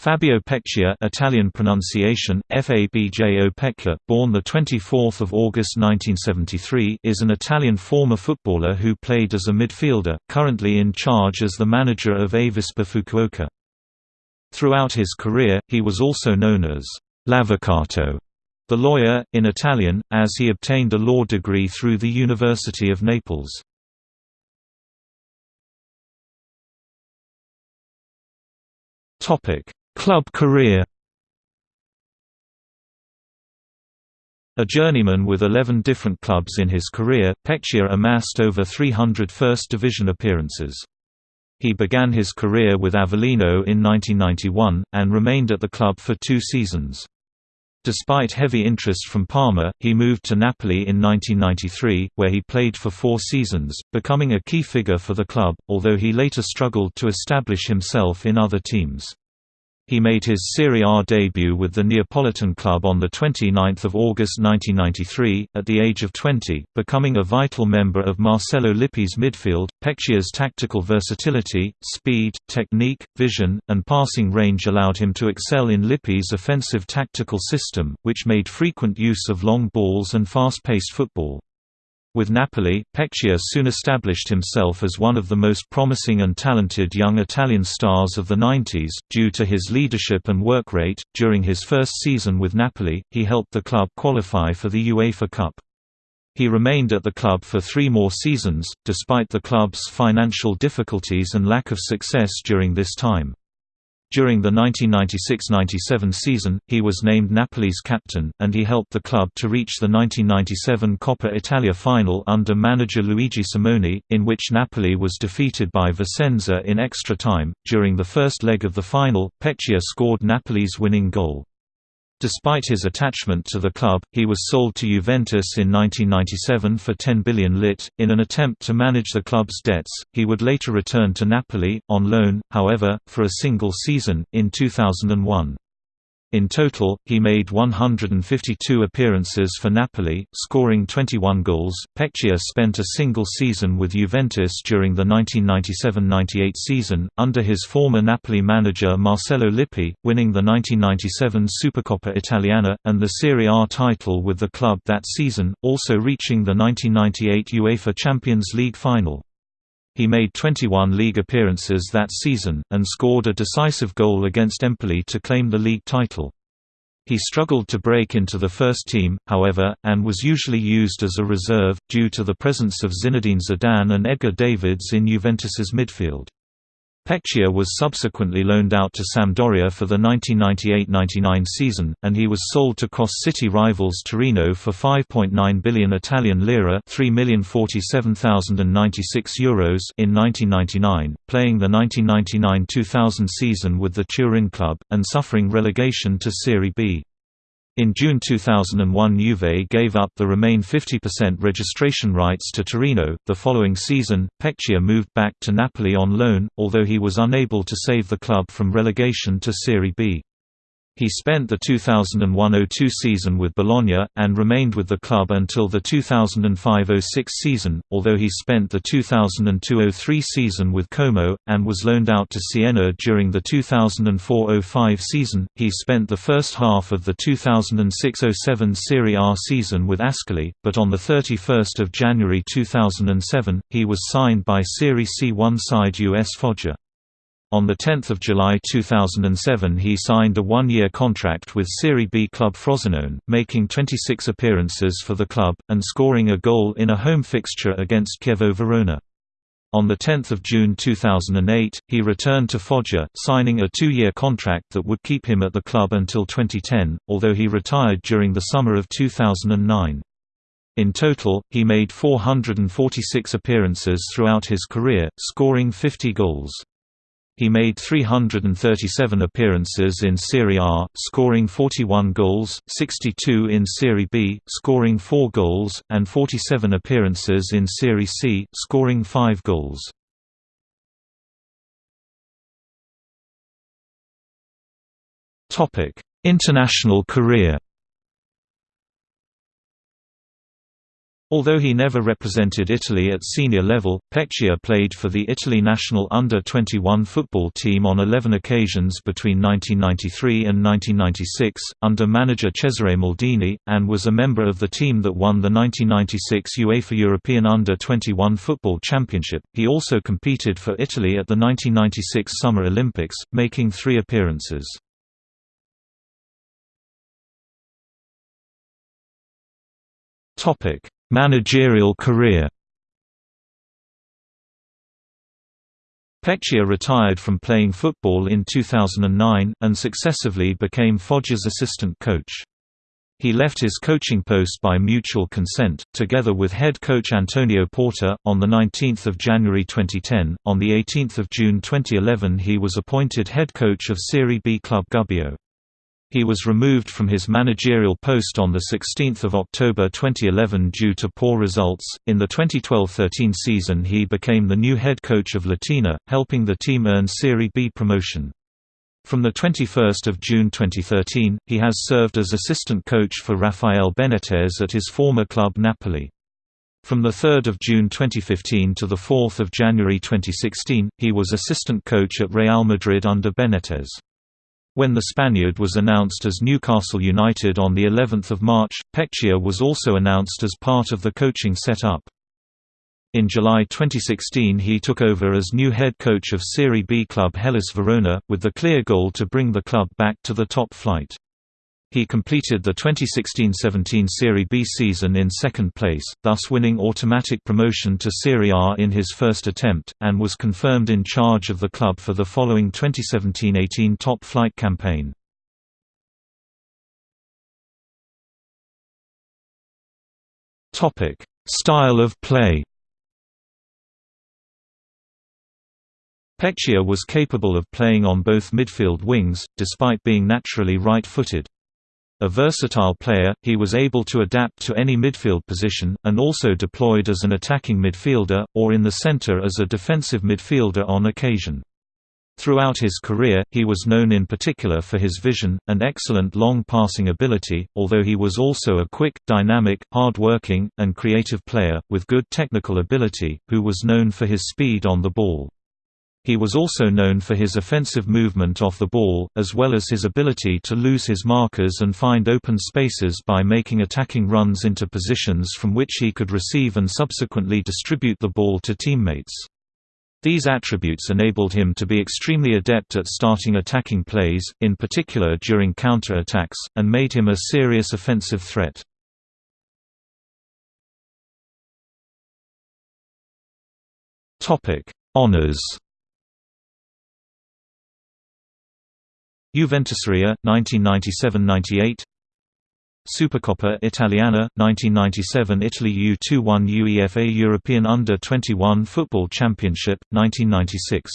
Fabio Pecchia Italian pronunciation, Fabjo Pecchia, born 24 August 1973 is an Italian former footballer who played as a midfielder, currently in charge as the manager of Avispa Fukuoka. Throughout his career, he was also known as «l'avvocato», the lawyer, in Italian, as he obtained a law degree through the University of Naples. Topic Club career A journeyman with 11 different clubs in his career, Pecchia amassed over 300 First Division appearances. He began his career with Avellino in 1991, and remained at the club for two seasons. Despite heavy interest from Parma, he moved to Napoli in 1993, where he played for four seasons, becoming a key figure for the club, although he later struggled to establish himself in other teams. He made his Serie A debut with the Neapolitan club on 29 August 1993, at the age of 20, becoming a vital member of Marcello Lippi's midfield. Pecchia's tactical versatility, speed, technique, vision, and passing range allowed him to excel in Lippi's offensive tactical system, which made frequent use of long balls and fast-paced football. With Napoli, Pecchia soon established himself as one of the most promising and talented young Italian stars of the 90s, due to his leadership and work rate. During his first season with Napoli, he helped the club qualify for the UEFA Cup. He remained at the club for three more seasons, despite the club's financial difficulties and lack of success during this time. During the 1996–97 season, he was named Napoli's captain, and he helped the club to reach the 1997 Coppa Italia final under manager Luigi Simoni, in which Napoli was defeated by Vicenza in extra time. During the first leg of the final, Pecchia scored Napoli's winning goal. Despite his attachment to the club, he was sold to Juventus in 1997 for 10 billion lit. In an attempt to manage the club's debts, he would later return to Napoli, on loan, however, for a single season, in 2001. In total, he made 152 appearances for Napoli, scoring 21 goals. Pecchia spent a single season with Juventus during the 1997–98 season, under his former Napoli manager Marcello Lippi, winning the 1997 Supercoppa Italiana, and the Serie A title with the club that season, also reaching the 1998 UEFA Champions League final. He made 21 league appearances that season, and scored a decisive goal against Empoli to claim the league title. He struggled to break into the first team, however, and was usually used as a reserve, due to the presence of Zinedine Zidane and Edgar Davids in Juventus's midfield. Pecchia was subsequently loaned out to Sampdoria for the 1998–99 season, and he was sold to cross-city rivals Torino for 5.9 billion Italian lira euros in 1999, playing the 1999–2000 season with the Turin club, and suffering relegation to Serie B. In June 2001 Juve gave up the remain 50% registration rights to Torino. The following season, Pecchia moved back to Napoli on loan, although he was unable to save the club from relegation to Serie B. He spent the 2001–02 season with Bologna, and remained with the club until the 2005–06 season, although he spent the 2002–03 season with Como, and was loaned out to Siena during the 2004–05 season. He spent the first half of the 2006–07 Serie A season with Ascoli, but on 31 January 2007, he was signed by Serie C1 side US Foggia. On 10 July 2007 he signed a one-year contract with Serie B club Frosinone, making 26 appearances for the club, and scoring a goal in a home fixture against Chievo Verona. On 10 June 2008, he returned to Foggia, signing a two-year contract that would keep him at the club until 2010, although he retired during the summer of 2009. In total, he made 446 appearances throughout his career, scoring 50 goals. He made 337 appearances in Serie A, scoring 41 goals, 62 in Serie B, scoring 4 goals, and 47 appearances in Serie C, scoring 5 goals. International career Although he never represented Italy at senior level, Pecchia played for the Italy national under-21 football team on 11 occasions between 1993 and 1996, under manager Cesare Maldini, and was a member of the team that won the 1996 UEFA European Under-21 Football Championship. He also competed for Italy at the 1996 Summer Olympics, making three appearances. Topic Managerial career Pecchia retired from playing football in 2009, and successively became Foggia's assistant coach. He left his coaching post by mutual consent, together with head coach Antonio Porta, on 19 January 2010. On 18 June 2011 he was appointed head coach of Serie B club Gubbio. He was removed from his managerial post on 16 October 2011 due to poor results. In the 2012-13 season he became the new head coach of Latina, helping the team earn Serie B promotion. From 21 June 2013, he has served as assistant coach for Rafael Benitez at his former club Napoli. From 3 June 2015 to 4 January 2016, he was assistant coach at Real Madrid under Benitez. When the Spaniard was announced as Newcastle United on the 11th of March, Pecchia was also announced as part of the coaching set-up. In July 2016 he took over as new head coach of Serie B club Hellas Verona, with the clear goal to bring the club back to the top flight. He completed the 2016–17 Serie B season in second place, thus winning automatic promotion to Serie A in his first attempt, and was confirmed in charge of the club for the following 2017–18 top flight campaign. Style of play Pecchia was capable of playing on both midfield wings, despite being naturally right-footed. A versatile player, he was able to adapt to any midfield position, and also deployed as an attacking midfielder, or in the center as a defensive midfielder on occasion. Throughout his career, he was known in particular for his vision, and excellent long passing ability, although he was also a quick, dynamic, hard-working, and creative player, with good technical ability, who was known for his speed on the ball. He was also known for his offensive movement off the ball, as well as his ability to lose his markers and find open spaces by making attacking runs into positions from which he could receive and subsequently distribute the ball to teammates. These attributes enabled him to be extremely adept at starting attacking plays, in particular during counter-attacks, and made him a serious offensive threat. Honours Juventuseria 1997–98 Supercoppa Italiana 1997 Italy U21 UEFA European Under-21 Football Championship 1996